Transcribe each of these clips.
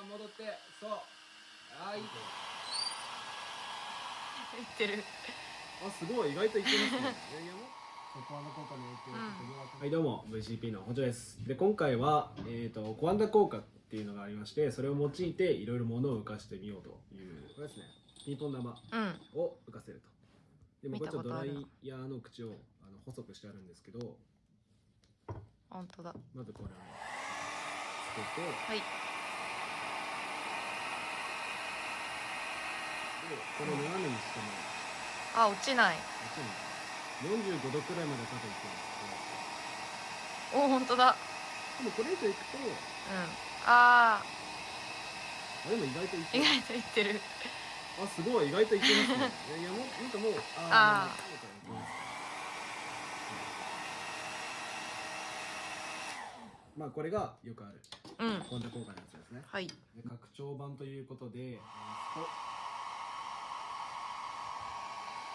あ戻ってそう。あい。い言ってる。あすごい。意外といってますね。いやいやもはいどうも。VCP の補助です。で今回は、えー、とコアンダ効果っていうのがありましてそれを用いていろいろ物を浮かしてみようという。これですねピンポン玉うん。を浮かせると。で僕はちょっとドライヤーの口をあの細くしてあるんですけど。本当だ。まずこれをつけて。はいこれを斜めにしても。あ落ちない。45度くらい。まで多分いってるんですお本当だ。でもこれ以上いくとうん。ああでも意外といってる。ー意外と言ってる。あすごい意外といってますね。いやいやもうなんかもうあーー。もういけまあこれがよくある。うん。コンタ効果のやつですね。はい。で拡張版ということで、えー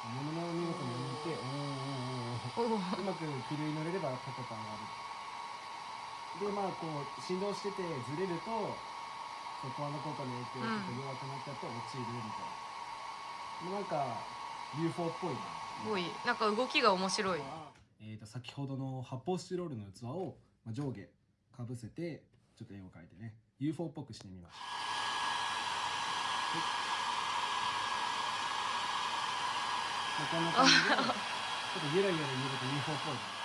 こ物の見事に抜いておーおーおーうまく気流に乗れれば高く上がる。でまあこう振動しててずれるとそこの効果の影響がちょっと弱くなっちゃって落ちるみたいな、もうなんか UFO っぽいな。すごい。なんか動きが面白い。えー、と先ほどの発泡スチロールの器を、まあ、上下かぶせてちょっと絵を描いてね。UFO っぽくしてみました。まあこんな感じでちょっとゆらゆら揺れて UFO っぽい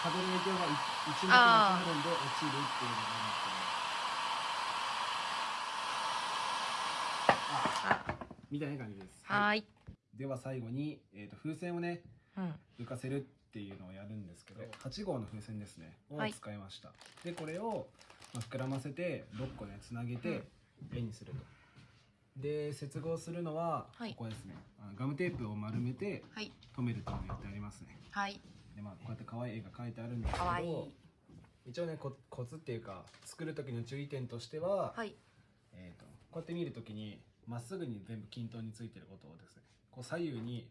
風の影響がい一目なくなるんで落ちるっていうのがあるんですけどああみたいな感じですはー。いでは最後に、えー、と風船をねうん浮かせるっていうのをやるんですけど8号の風船ですねをはい使いました、でこれを、まあ、膨らませて6個ねつなげて円にするとで接合するのははいここですね、ガムテープを丸めてはい。留めるというのをやってありますね。はい。でまあこうやって可愛い絵が描いてあるんですけどい。一応ねこコツっていうか作る時の注意点としては、はい。えー、とこうやって見るときにまっすぐに全部均等についてることをですねこう左右に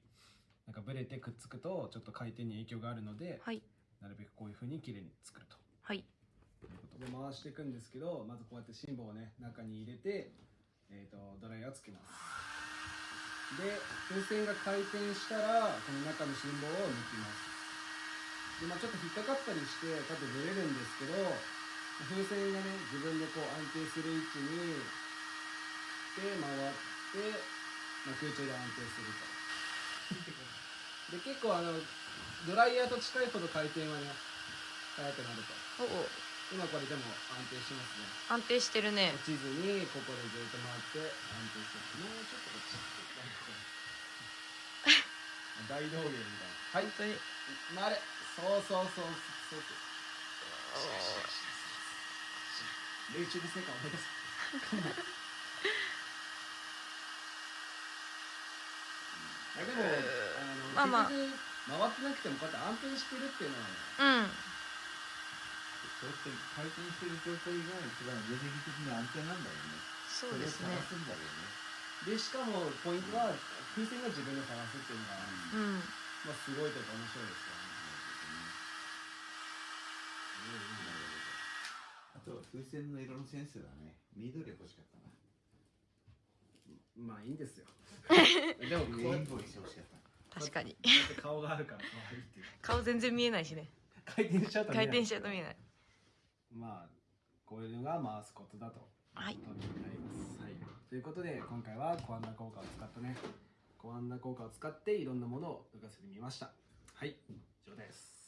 なんかブレてくっつくとちょっと回転に影響があるので、はい。なるべくこういう風に綺麗に作ると。はい。いうことで回していくんですけどまずこうやって芯棒をね中に入れて、えー、とドライヤーつけますで風船が回転したらこの中の芯棒を抜きます。で、まあ、ちょっと引っかかったりしてこうやってずれるんですけど風船がね自分でこう安定する位置にで回って、まあ、空中で安定すると。で結構あのドライヤーと近いほど回転はね速くなると。おお今これでも安定しますね。安定してるね。落ちずにここでずっと回って安定してる。もうちょっとこっち大道芸みたいなはい本当に回れそうそうそうそうそう霊中で成果を思い出すあでもあの、まあまあ結局回ってなくてもこうやって安定してるっていうのはねうんそうやって回転してる状態が一番エネルギー的に安定なんだよね。そうですねれを探すんだよね。でしかもポイントは風船が自分で探すっていうのが、うんまあ、すごいというか面白いですよね。あと風船の色のセンスだね。緑欲しかったな。まあいいんですよ。でもレインボーにしてほしかった。確かに。顔があるから可愛いっていう。顔全然見えないしね。回転しちゃうと見えない。回転しちゃうと見えない。まあこういうのが回すことだと。はい。はい、ということで今回はコアンダ効果を使ったね。コアンダ効果を使っていろんなものを浮かせてみました。はい以上です。